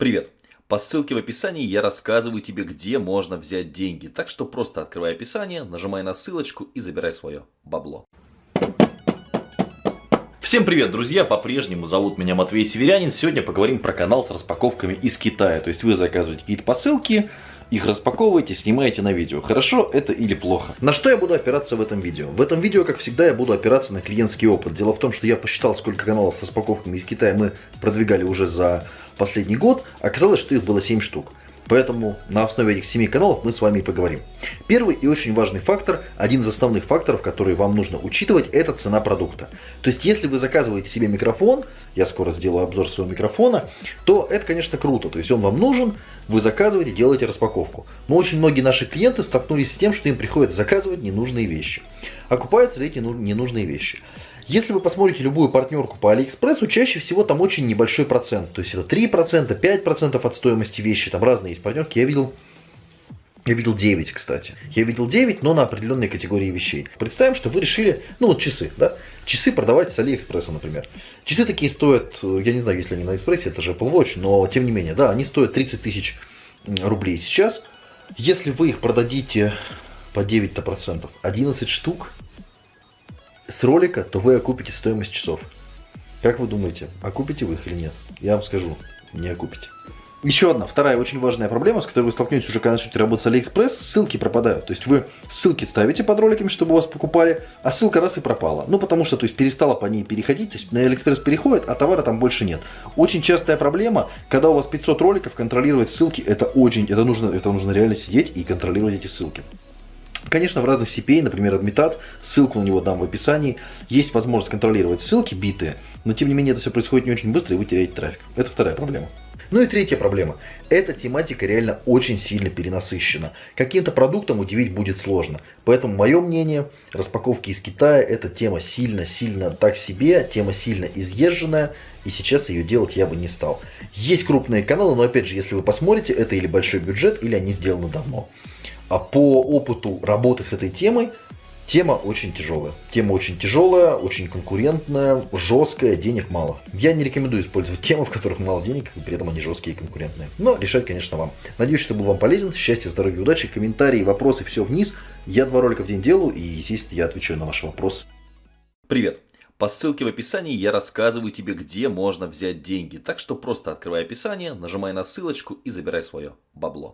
Привет! По ссылке в описании я рассказываю тебе, где можно взять деньги. Так что просто открывай описание, нажимай на ссылочку и забирай свое бабло. Всем привет, друзья! По-прежнему зовут меня Матвей Северянин. Сегодня поговорим про канал с распаковками из Китая. То есть вы заказываете какие-то посылки, их распаковываете, снимаете на видео. Хорошо это или плохо? На что я буду опираться в этом видео? В этом видео, как всегда, я буду опираться на клиентский опыт. Дело в том, что я посчитал, сколько каналов с распаковками из Китая мы продвигали уже за последний год. Оказалось, что их было 7 штук. Поэтому на основе этих семи каналов мы с вами и поговорим. Первый и очень важный фактор, один из основных факторов, который вам нужно учитывать, это цена продукта. То есть, если вы заказываете себе микрофон, я скоро сделаю обзор своего микрофона, то это, конечно, круто. То есть, он вам нужен, вы заказываете, делаете распаковку. Но очень многие наши клиенты столкнулись с тем, что им приходится заказывать ненужные вещи. Окупаются ли эти ненужные вещи? Если вы посмотрите любую партнерку по Алиэкспрессу, чаще всего там очень небольшой процент. То есть это 3%, 5% от стоимости вещи. Там разные есть партнерки. Я видел я видел 9, кстати. Я видел 9, но на определенной категории вещей. Представим, что вы решили, ну вот часы, да? Часы продавать с Алиэкспресса, например. Часы такие стоят, я не знаю, если они на Экспрессе, это же Apple Watch, но тем не менее, да, они стоят 30 тысяч рублей сейчас. Если вы их продадите по 9 процентов, 11 штук, с ролика, то вы окупите стоимость часов. Как вы думаете, окупите вы их или нет? Я вам скажу, не окупите. Еще одна, вторая очень важная проблема, с которой вы столкнетесь уже, когда начнете работать с Алиэкспресс, ссылки пропадают. То есть вы ссылки ставите под роликами, чтобы вас покупали, а ссылка раз и пропала. Ну, потому что, то есть, перестала по ней переходить, то есть на Алиэкспресс переходит, а товара там больше нет. Очень частая проблема, когда у вас 500 роликов, контролировать ссылки, это очень, это нужно, это нужно реально сидеть и контролировать эти ссылки. Конечно, в разных CPA, например, Admitat, ссылку на него дам в описании, есть возможность контролировать ссылки битые, но тем не менее это все происходит не очень быстро, и вы теряете трафик. Это вторая проблема. Ну и третья проблема. Эта тематика реально очень сильно перенасыщена. Каким-то продуктом удивить будет сложно. Поэтому мое мнение, распаковки из Китая, эта тема сильно-сильно так себе, тема сильно изъезженная, и сейчас ее делать я бы не стал. Есть крупные каналы, но опять же, если вы посмотрите, это или большой бюджет, или они сделаны давно. А по опыту работы с этой темой, тема очень тяжелая. Тема очень тяжелая, очень конкурентная, жесткая, денег мало. Я не рекомендую использовать темы, в которых мало денег, и при этом они жесткие и конкурентные. Но решать, конечно, вам. Надеюсь, что был вам полезен. Счастья, здоровья, удачи, комментарии, вопросы, все вниз. Я два ролика в день делаю, и, естественно, я отвечаю на ваши вопросы. Привет! По ссылке в описании я рассказываю тебе, где можно взять деньги. Так что просто открывай описание, нажимай на ссылочку и забирай свое бабло.